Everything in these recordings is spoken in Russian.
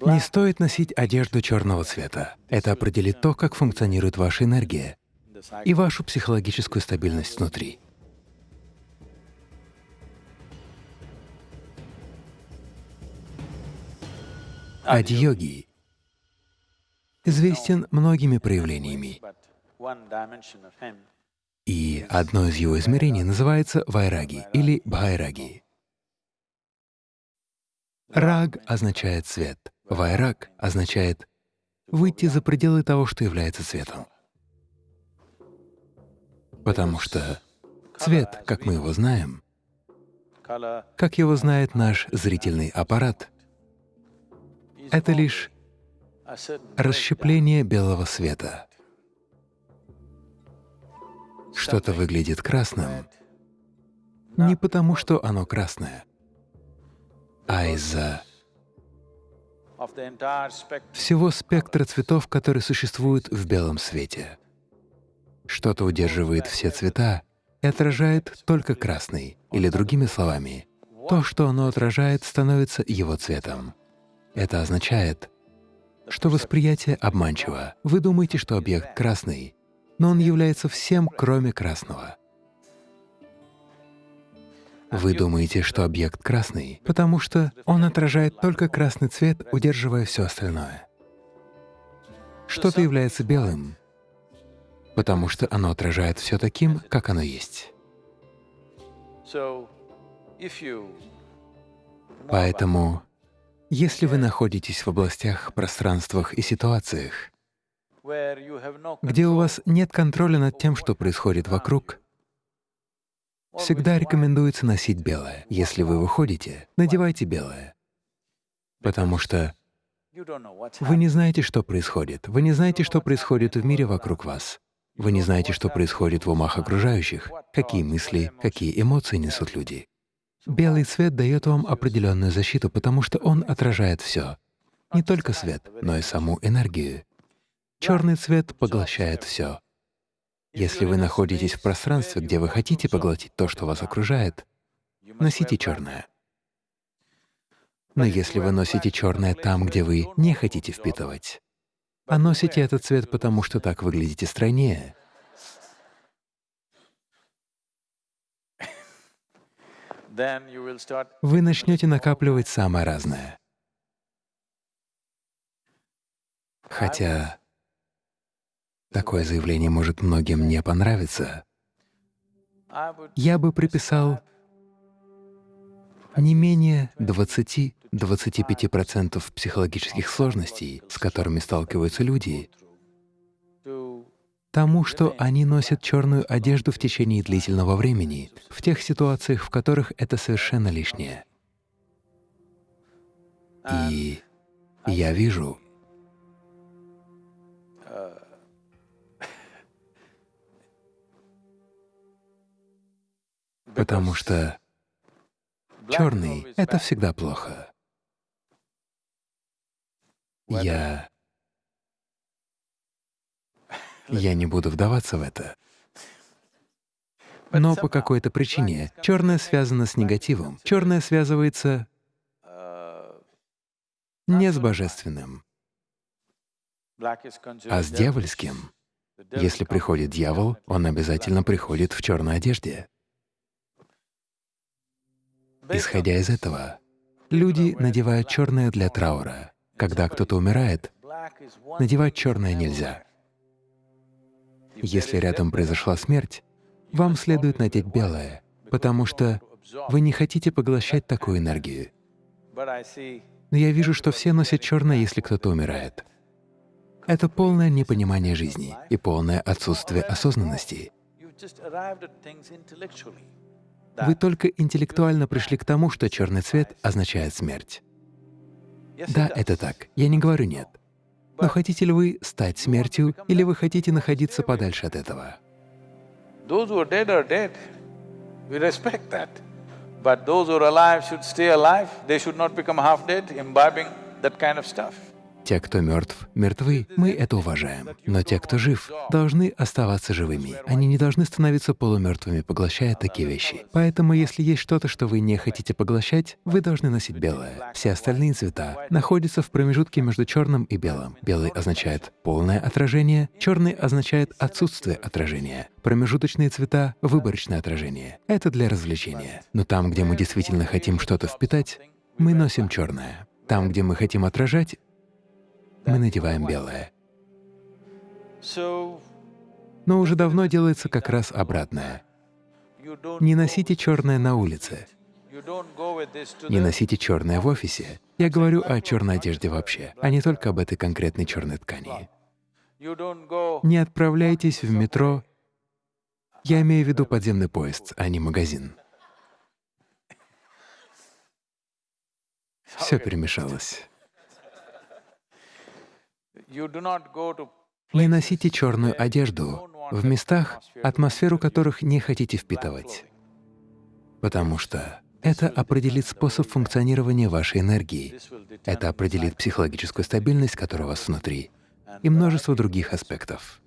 Не стоит носить одежду черного цвета. Это определит то, как функционирует ваша энергия и вашу психологическую стабильность внутри. Ади-йоги известен многими проявлениями, и одно из его измерений называется вайраги или бхайраги. Раг означает цвет, вайраг означает выйти за пределы того, что является цветом. Потому что цвет, как мы его знаем, как его знает наш зрительный аппарат, это лишь расщепление белого света. Что-то выглядит красным не потому, что оно красное, а из-за всего спектра цветов, которые существуют в белом свете. Что-то удерживает все цвета и отражает только красный, или другими словами, то, что оно отражает, становится его цветом. Это означает, что восприятие обманчиво. Вы думаете, что объект красный, но он является всем, кроме красного. Вы думаете, что объект красный, потому что он отражает только красный цвет, удерживая все остальное. Что-то является белым, потому что оно отражает все таким, как оно есть. Поэтому, если вы находитесь в областях, пространствах и ситуациях, где у вас нет контроля над тем, что происходит вокруг, всегда рекомендуется носить белое. Если вы выходите, надевайте белое, потому что вы не знаете, что происходит. Вы не знаете, что происходит в мире вокруг вас. Вы не знаете, что происходит в умах окружающих, какие мысли, какие эмоции несут люди. Белый цвет дает вам определенную защиту, потому что он отражает все, не только свет, но и саму энергию. Черный цвет поглощает все. Если вы находитесь в пространстве, где вы хотите поглотить то, что вас окружает, носите черное. Но если вы носите черное там, где вы не хотите впитывать, а носите этот цвет, потому что так выглядите стройнее, вы начнете накапливать самое разное. Хотя Такое заявление может многим не понравиться. Я бы приписал не менее 20-25% психологических сложностей, с которыми сталкиваются люди, тому, что они носят черную одежду в течение длительного времени, в тех ситуациях, в которых это совершенно лишнее. И я вижу, потому что черный — это всегда плохо. Я... Я не буду вдаваться в это. Но по какой-то причине черное связано с негативом. Черное связывается не с божественным, а с дьявольским. Если приходит дьявол, он обязательно приходит в черной одежде. Исходя из этого, люди надевают черное для траура. Когда кто-то умирает, надевать черное нельзя. Если рядом произошла смерть, вам следует надеть белое, потому что вы не хотите поглощать такую энергию. Но я вижу, что все носят черное, если кто-то умирает. Это полное непонимание жизни и полное отсутствие осознанности. Вы только интеллектуально пришли к тому, что черный цвет означает смерть. Да, это так. Я не говорю «нет». Но хотите ли вы стать смертью, или вы хотите находиться подальше от этого? But those who are alive should stay alive. They should not become half dead, imbibing that kind of stuff. Те, кто мертв, мертвы, мы это уважаем. Но те, кто жив, должны оставаться живыми. Они не должны становиться полумертвыми, поглощая такие вещи. Поэтому, если есть что-то, что вы не хотите поглощать, вы должны носить белое. Все остальные цвета находятся в промежутке между черным и белым. Белый означает полное отражение, черный означает отсутствие отражения. Промежуточные цвета — выборочное отражение. Это для развлечения. Но там, где мы действительно хотим что-то впитать, мы носим черное. Там, где мы хотим отражать, мы надеваем белое. Но уже давно делается как раз обратное. Не носите черное на улице. Не носите черное в офисе. Я говорю о черной одежде вообще, а не только об этой конкретной черной ткани. Не отправляйтесь в метро. Я имею в виду подземный поезд, а не магазин. Все перемешалось. Не носите черную одежду в местах, атмосферу которых не хотите впитывать, потому что это определит способ функционирования вашей энергии, это определит психологическую стабильность, которая у вас внутри, и множество других аспектов.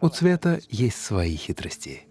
У цвета есть свои хитрости.